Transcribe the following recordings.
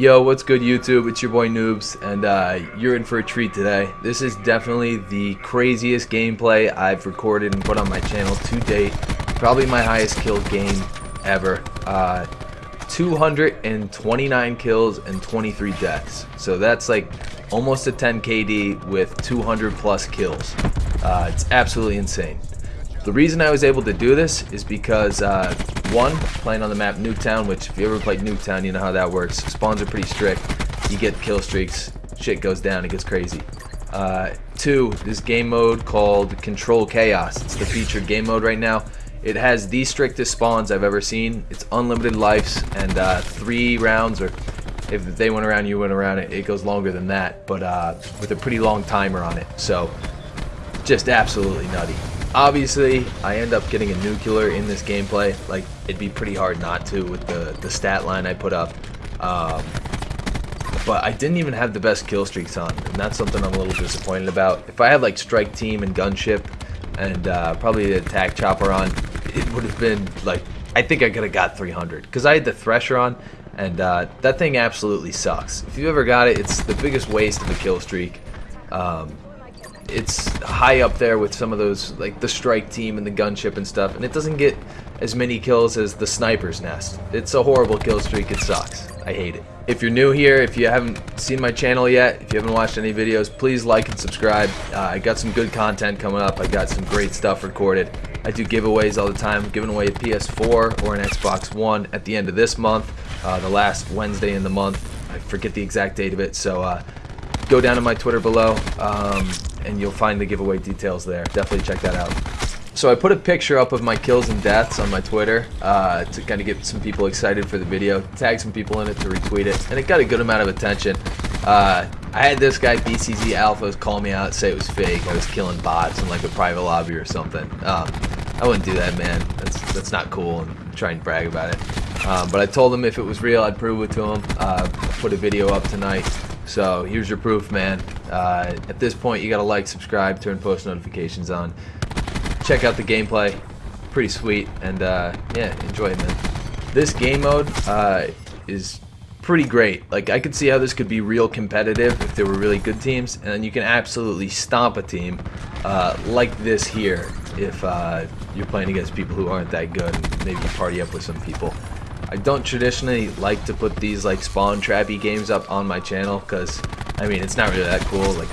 Yo, what's good YouTube? It's your boy Noobs, and uh, you're in for a treat today. This is definitely the craziest gameplay I've recorded and put on my channel to date. Probably my highest kill game ever. Uh, 229 kills and 23 deaths. So that's like almost a 10 KD with 200 plus kills. Uh, it's absolutely insane. The reason I was able to do this is because, uh, one, playing on the map Nuketown, which if you ever played Nuketown, you know how that works. Spawns are pretty strict. You get kill streaks, shit goes down, it gets crazy. Uh, two, this game mode called Control Chaos. It's the featured game mode right now. It has the strictest spawns I've ever seen. It's unlimited lives and uh, three rounds, or if they went around, you went around. It, it goes longer than that, but uh, with a pretty long timer on it. So, just absolutely nutty. Obviously, I end up getting a nuclear in this gameplay. Like, it'd be pretty hard not to with the, the stat line I put up. Um, but I didn't even have the best kill streaks on, and that's something I'm a little disappointed about. If I had, like, Strike Team and Gunship and uh, probably the Attack Chopper on, it would have been, like, I think I could have got 300. Because I had the Thresher on, and uh, that thing absolutely sucks. If you ever got it, it's the biggest waste of a kill streak. Um, it's high up there with some of those, like the strike team and the gunship and stuff, and it doesn't get as many kills as the sniper's nest. It's a horrible kill streak, it sucks. I hate it. If you're new here, if you haven't seen my channel yet, if you haven't watched any videos, please like and subscribe. Uh, I got some good content coming up. I got some great stuff recorded. I do giveaways all the time. I'm giving away a PS4 or an Xbox One at the end of this month, uh, the last Wednesday in the month. I forget the exact date of it, so uh, go down to my Twitter below. Um, and you'll find the giveaway details there. Definitely check that out. So I put a picture up of my kills and deaths on my Twitter uh, to kind of get some people excited for the video, tag some people in it to retweet it, and it got a good amount of attention. Uh, I had this guy, BCZ Alphas, call me out, say it was fake. I was killing bots in like a private lobby or something. Um, I wouldn't do that, man. That's that's not cool, and try and brag about it. Um, but I told him if it was real, I'd prove it to him. Uh, put a video up tonight. So here's your proof, man. Uh, at this point, you gotta like, subscribe, turn post notifications on. Check out the gameplay. Pretty sweet. And uh, yeah, enjoy it, man. This game mode uh, is pretty great. Like, I could see how this could be real competitive if there were really good teams. And you can absolutely stomp a team uh, like this here if uh, you're playing against people who aren't that good and maybe party up with some people. I don't traditionally like to put these like spawn trappy games up on my channel because I mean it's not really that cool like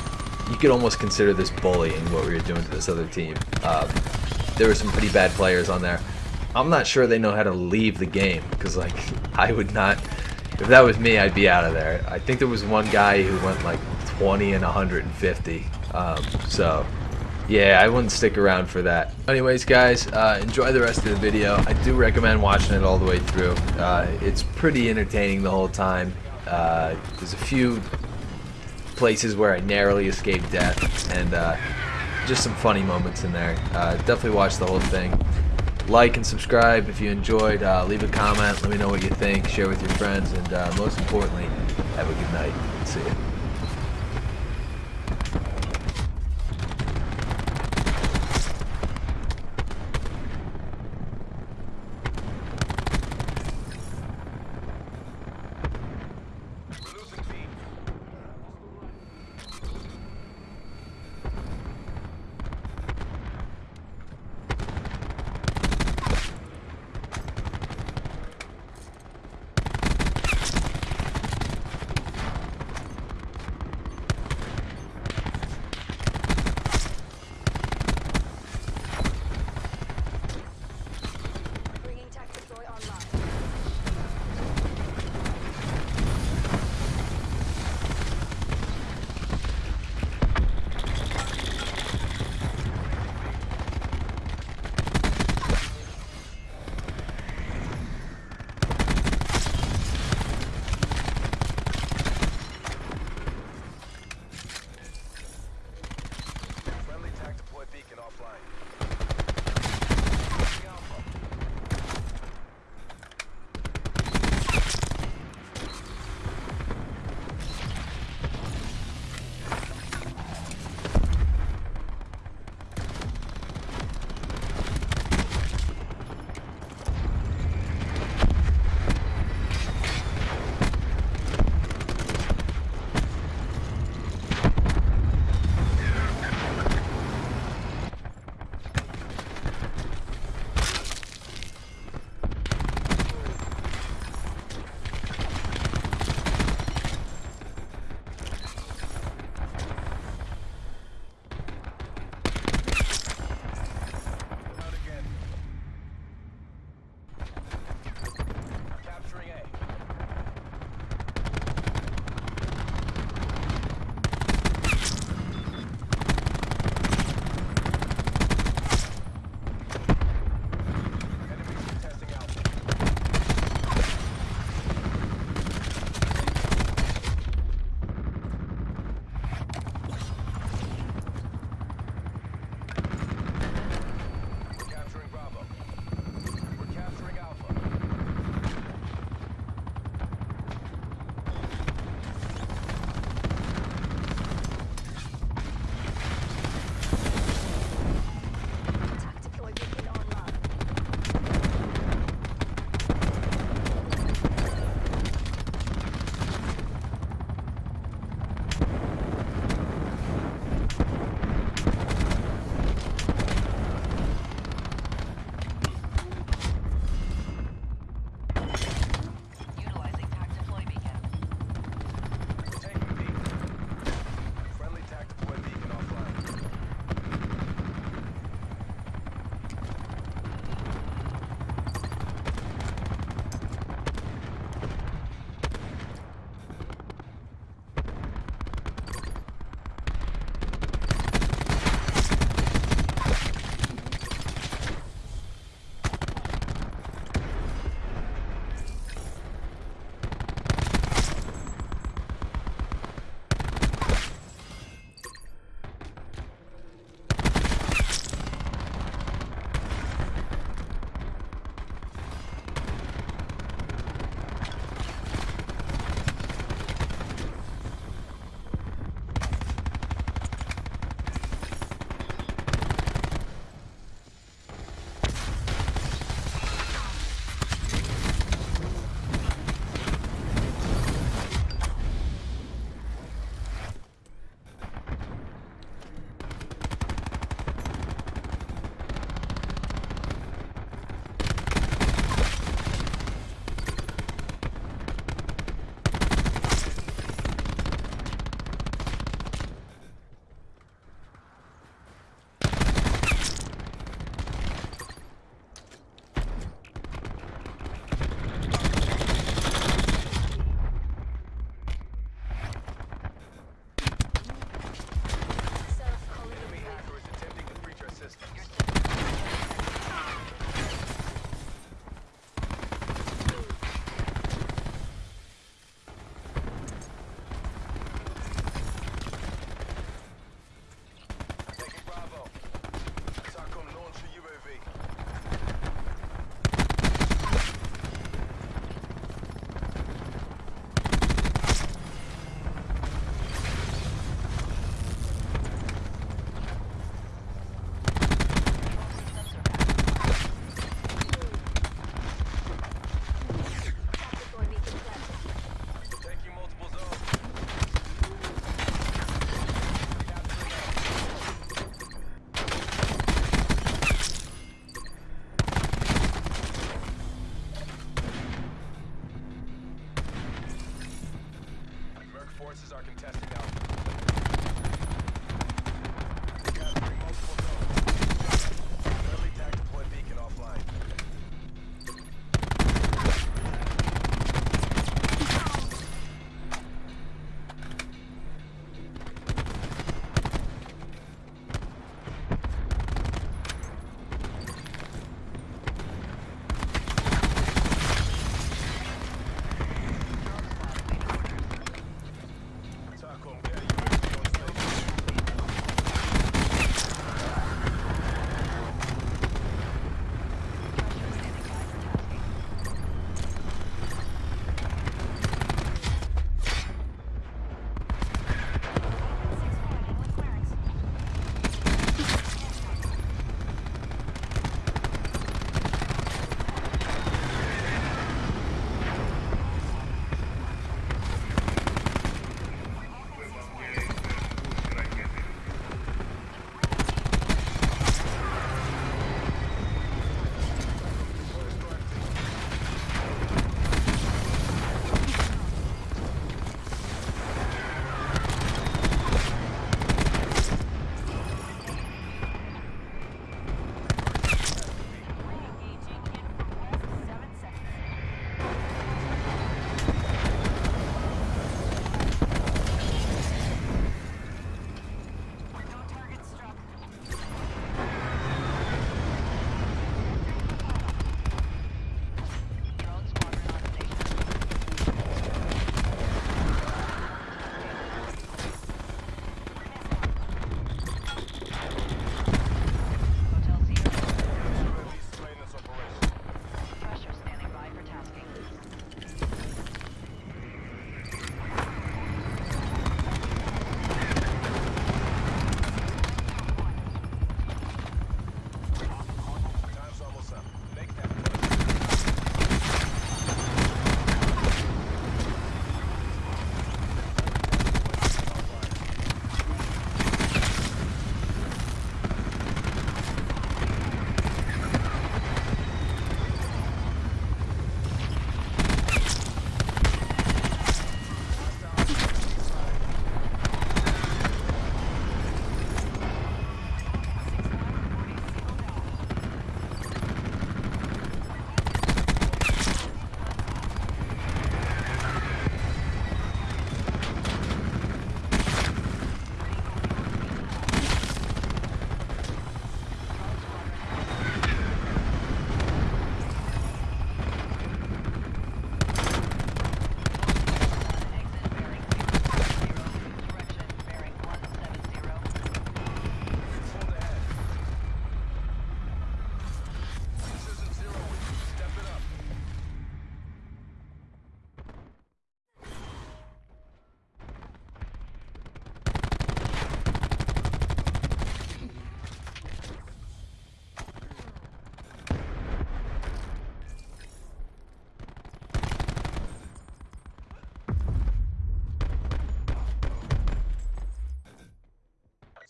you could almost consider this bullying what we were doing to this other team. Um, there were some pretty bad players on there. I'm not sure they know how to leave the game because like I would not if that was me I'd be out of there. I think there was one guy who went like 20 and 150 um, so yeah, I wouldn't stick around for that. Anyways, guys, uh, enjoy the rest of the video. I do recommend watching it all the way through. Uh, it's pretty entertaining the whole time. Uh, there's a few places where I narrowly escaped death, and uh, just some funny moments in there. Uh, definitely watch the whole thing. Like and subscribe if you enjoyed. Uh, leave a comment. Let me know what you think. Share with your friends, and most importantly, have a good night. See.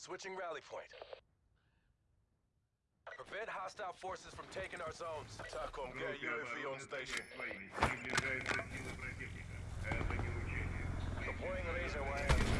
Switching rally point. Prevent hostile forces from taking our zones. Таком UAV on station. Deploying laser wire.